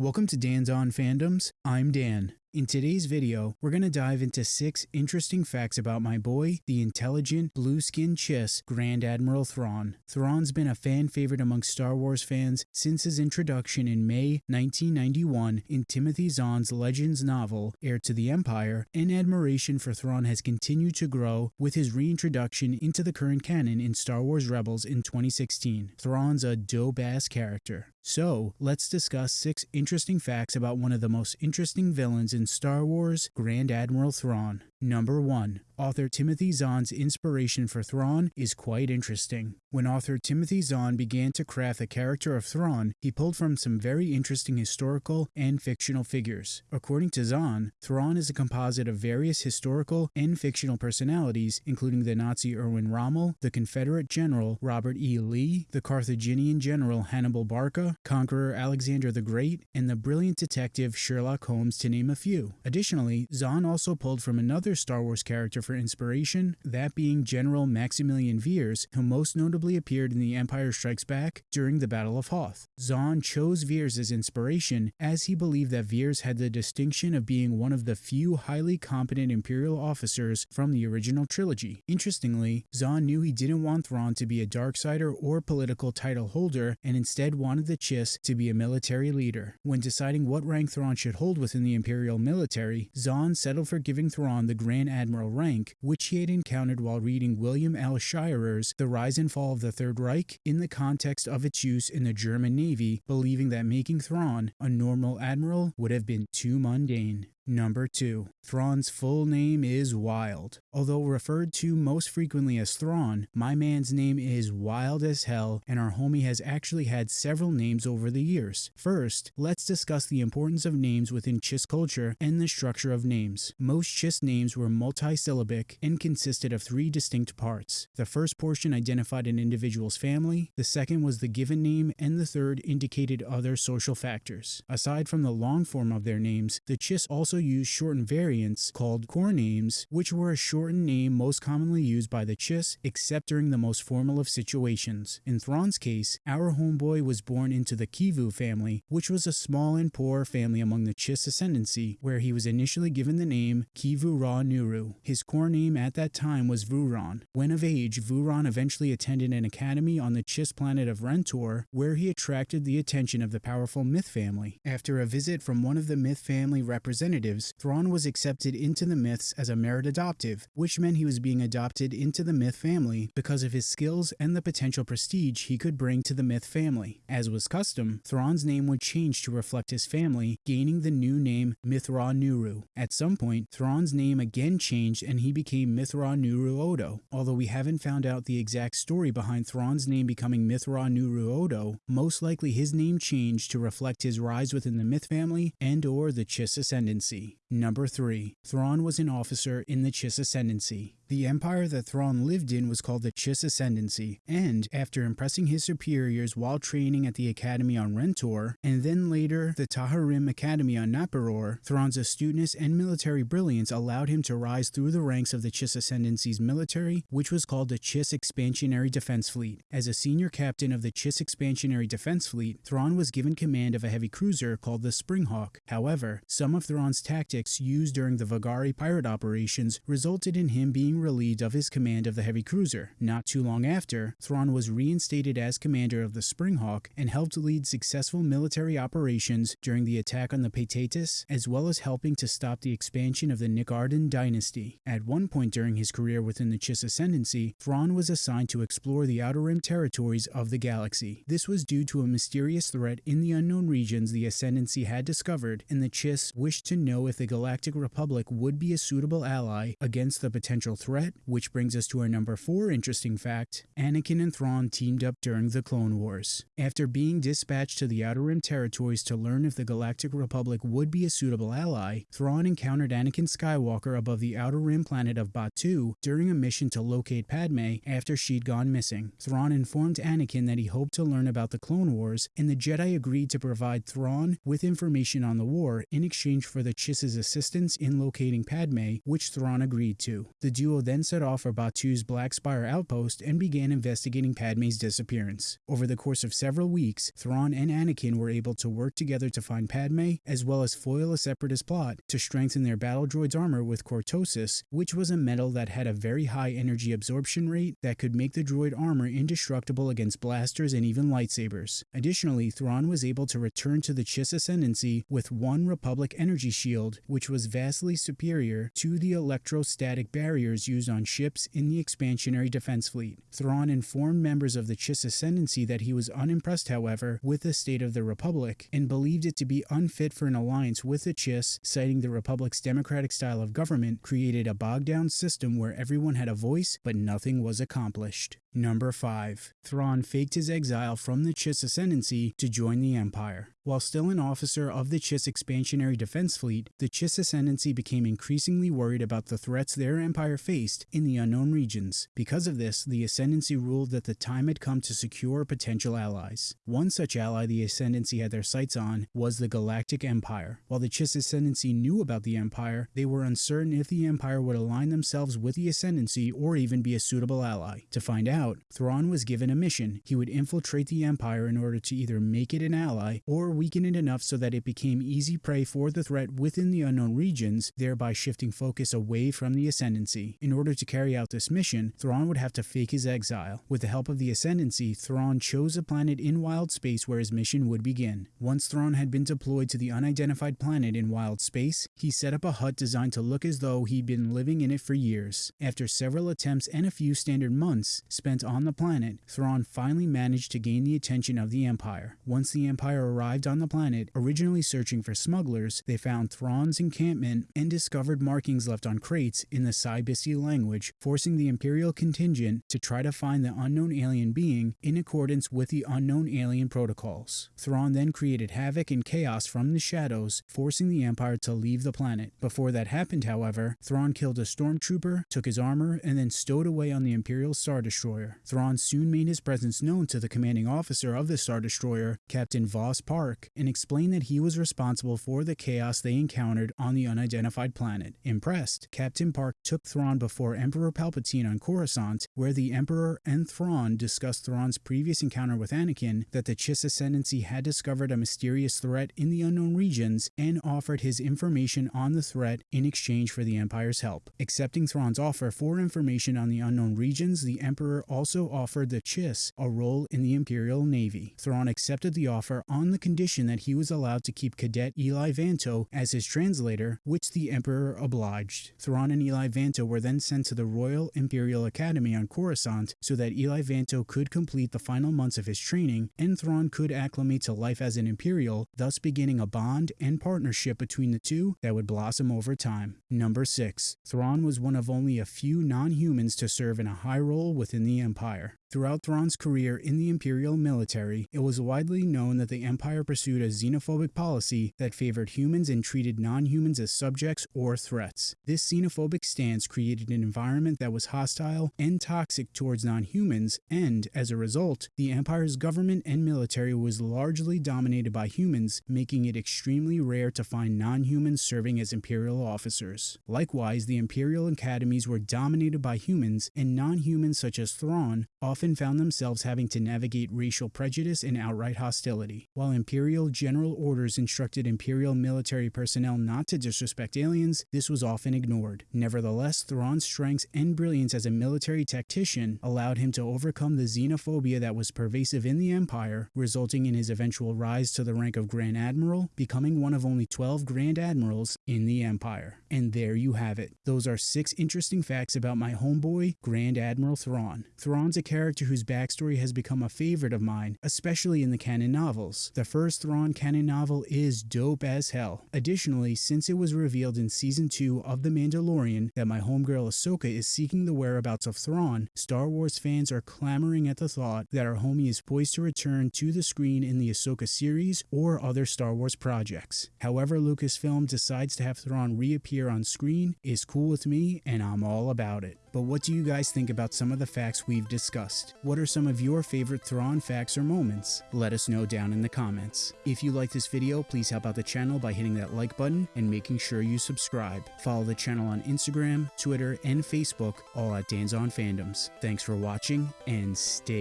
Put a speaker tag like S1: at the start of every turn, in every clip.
S1: Welcome to Dan's On Fandoms. I'm Dan. In today's video, we're going to dive into six interesting facts about my boy, the intelligent, blue-skinned Chiss, Grand Admiral Thrawn. Thrawn's been a fan favorite among Star Wars fans since his introduction in May 1991 in Timothy Zahn's Legends novel, Heir to the Empire, and admiration for Thrawn has continued to grow with his reintroduction into the current canon in Star Wars Rebels in 2016. Thrawn's a dope-ass character. So, let's discuss six interesting facts about one of the most interesting villains in Star Wars, Grand Admiral Thrawn. Number 1. Author Timothy Zahn's inspiration for Thrawn is quite interesting. When author Timothy Zahn began to craft the character of Thrawn, he pulled from some very interesting historical and fictional figures. According to Zahn, Thrawn is a composite of various historical and fictional personalities, including the Nazi Erwin Rommel, the Confederate General Robert E. Lee, the Carthaginian General Hannibal Barca, Conqueror Alexander the Great, and the brilliant detective Sherlock Holmes, to name a few. Additionally, Zahn also pulled from another Star Wars character for inspiration, that being General Maximilian Veers, who most notably appeared in The Empire Strikes Back during the Battle of Hoth. Zahn chose Veers as inspiration as he believed that Veers had the distinction of being one of the few highly competent Imperial officers from the original trilogy. Interestingly, Zahn knew he didn't want Thrawn to be a Darksider or political title holder and instead wanted the Chiss to be a military leader. When deciding what rank Thrawn should hold within the Imperial military, Zahn settled for giving Thrawn the Grand Admiral rank, which he had encountered while reading William L. Shirer's The Rise and Fall of the Third Reich in the context of its use in the German Navy, believing that making Thrawn a normal admiral would have been too mundane. Number 2. Thrawn's full name is Wild. Although referred to most frequently as Thrawn, my man's name is wild as hell and our homie has actually had several names over the years. First, let's discuss the importance of names within Chiss culture and the structure of names. Most Chiss names were multisyllabic and consisted of three distinct parts. The first portion identified an individual's family, the second was the given name, and the third indicated other social factors. Aside from the long form of their names, the Chiss also used shortened variants called core names, which were a shortened name most commonly used by the Chiss except during the most formal of situations. In Thrawn's case, our homeboy was born into the Kivu family, which was a small and poor family among the Chiss ascendancy, where he was initially given the name Kivu'raw'nuru. His core name at that time was Vurawn. When of age, Vurawn eventually attended an academy on the Chiss planet of Rentor, where he attracted the attention of the powerful Mitth family. After a visit from one of the Mitth family representatives, Thrawn was accepted into the Mitths as a merit adoptive, which meant he was being adopted into the Mitth family because of his skills and the potential prestige he could bring to the Mitth family. As was custom, Thrawn's name would change to reflect his family, gaining the new name Mitth'raw'nuru. At some point, Thrawn's name again changed and he became Mitth'raw'nuruodo. Although we haven't found out the exact story behind Thrawn's name becoming Mitth'raw'nuruodo, most likely his name changed to reflect his rise within the Mitth family and or the Chiss ascendancy mercy Number 3. Thrawn was an officer in the Chiss Ascendancy. The empire that Thrawn lived in was called the Chiss Ascendancy, and after impressing his superiors while training at the Academy on Rentor, and then later the Taharim Academy on Naporar, Thrawn's astuteness and military brilliance allowed him to rise through the ranks of the Chiss Ascendancy's military, which was called the Chiss Expansionary Defense Fleet. As a senior captain of the Chiss Expansionary Defense Fleet, Thrawn was given command of a heavy cruiser called the Springhawk. However, some of Thrawn's tactics used during the Vagari pirate operations resulted in him being relieved of his command of the heavy cruiser. Not too long after, Thrawn was reinstated as commander of the Springhawk and helped lead successful military operations during the attack on the Paataatus, as well as helping to stop the expansion of the Nikardun dynasty. At one point during his career within the Chiss Ascendancy, Thrawn was assigned to explore the Outer Rim territories of the galaxy. This was due to a mysterious threat in the unknown regions the Ascendancy had discovered, and the Chiss wished to know if the Galactic Republic would be a suitable ally against the potential threat, which brings us to our number 4 interesting fact. Anakin and Thrawn teamed up during the Clone Wars. After being dispatched to the Outer Rim territories to learn if the Galactic Republic would be a suitable ally, Thrawn encountered Anakin Skywalker above the Outer Rim planet of Batuu during a mission to locate Padme after she'd gone missing. Thrawn informed Anakin that he hoped to learn about the Clone Wars, and the Jedi agreed to provide Thrawn with information on the war in exchange for the Chiss's assistance in locating Padme, which Thrawn agreed to. The duo then set off for Batuu's Black Spire outpost and began investigating Padme's disappearance. Over the course of several weeks, Thrawn and Anakin were able to work together to find Padme, as well as foil a separatist plot to strengthen their battle droid's armor with cortosis, which was a metal that had a very high energy absorption rate that could make the droid armor indestructible against blasters and even lightsabers. Additionally, Thrawn was able to return to the Chiss Ascendancy with one Republic energy shield, which was vastly superior to the electrostatic barriers used on ships in the expansionary defense fleet. Thrawn informed members of the Chiss Ascendancy that he was unimpressed, however, with the state of the Republic and believed it to be unfit for an alliance with the Chiss, citing the Republic's democratic style of government created a bogged down system where everyone had a voice but nothing was accomplished. Number 5. Thrawn faked his exile from the Chiss Ascendancy to join the Empire. While still an officer of the Chiss Expansionary Defense Fleet, the Chiss Ascendancy became increasingly worried about the threats their empire faced in the unknown regions. Because of this, the Ascendancy ruled that the time had come to secure potential allies. One such ally the Ascendancy had their sights on was the Galactic Empire. While the Chiss Ascendancy knew about the Empire, they were uncertain if the Empire would align themselves with the Ascendancy or even be a suitable ally. To find out, Thrawn was given a mission. He would infiltrate the Empire in order to either make it an ally or weaken it enough so that it became easy prey for the threat within the unknown regions, thereby shifting focus away from the Ascendancy. In order to carry out this mission, Thrawn would have to fake his exile. With the help of the Ascendancy, Thrawn chose a planet in wild space where his mission would begin. Once Thrawn had been deployed to the unidentified planet in wild space, he set up a hut designed to look as though he'd been living in it for years. After several attempts and a few standard months spent on the planet, Thrawn finally managed to gain the attention of the Empire. Once the Empire arrived on the planet, originally searching for smugglers, they found Thrawn's encampment and discovered markings left on crates in the Sy language, forcing the Imperial contingent to try to find the unknown alien being in accordance with the unknown alien protocols. Thrawn then created havoc and chaos from the shadows, forcing the Empire to leave the planet. Before that happened, however, Thrawn killed a stormtrooper, took his armor, and then stowed away on the Imperial Star Destroyer. Thrawn soon made his presence known to the commanding officer of the Star Destroyer, Captain Voss Parck, and explained that he was responsible for the chaos they encountered on the unidentified planet. Impressed, Captain Parck took Thrawn before Emperor Palpatine on Coruscant, where the Emperor and Thrawn discussed Thrawn's previous encounter with Anakin, that the Chiss Ascendancy had discovered a mysterious threat in the unknown regions, and offered his information on the threat in exchange for the Empire's help. Accepting Thrawn's offer for information on the unknown regions, the Emperor also offered the Chiss a role in the Imperial Navy. Thrawn accepted the offer on the condition that he he was allowed to keep Cadet Eli Vanto as his translator, which the Emperor obliged. Thrawn and Eli Vanto were then sent to the Royal Imperial Academy on Coruscant so that Eli Vanto could complete the final months of his training and Thrawn could acclimate to life as an Imperial, thus beginning a bond and partnership between the two that would blossom over time. Number 6. Thrawn was one of only a few non-humans to serve in a high role within the Empire. Throughout Thrawn's career in the Imperial military, it was widely known that the Empire pursued a xenophobic policy that favored humans and treated non-humans as subjects or threats. This xenophobic stance created an environment that was hostile and toxic towards non-humans, and, as a result, the Empire's government and military was largely dominated by humans, making it extremely rare to find non-humans serving as Imperial officers. Likewise, the Imperial academies were dominated by humans, and non-humans such as Thrawn often found themselves having to navigate racial prejudice and outright hostility. While imperial general orders instructed imperial military personnel not to disrespect aliens, this was often ignored. Nevertheless, Thrawn's strengths and brilliance as a military tactician allowed him to overcome the xenophobia that was pervasive in the Empire, resulting in his eventual rise to the rank of Grand Admiral, becoming one of only 12 Grand Admirals in the Empire. And there you have it. Those are six interesting facts about my homeboy, Grand Admiral Thrawn. Thrawn's a character character whose backstory has become a favorite of mine, especially in the canon novels. The first Thrawn canon novel is dope as hell. Additionally, since it was revealed in season 2 of The Mandalorian that my homegirl Ahsoka is seeking the whereabouts of Thrawn, Star Wars fans are clamoring at the thought that our homie is poised to return to the screen in the Ahsoka series or other Star Wars projects. However Lucasfilm decides to have Thrawn reappear on screen is cool with me and I'm all about it. But what do you guys think about some of the facts we've discussed? What are some of your favorite Thrawn facts or moments? Let us know down in the comments. If you like this video, please help out the channel by hitting that like button and making sure you subscribe. Follow the channel on Instagram, Twitter, and Facebook, all at Dan's on Fandoms. Thanks for watching and stay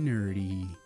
S1: nerdy.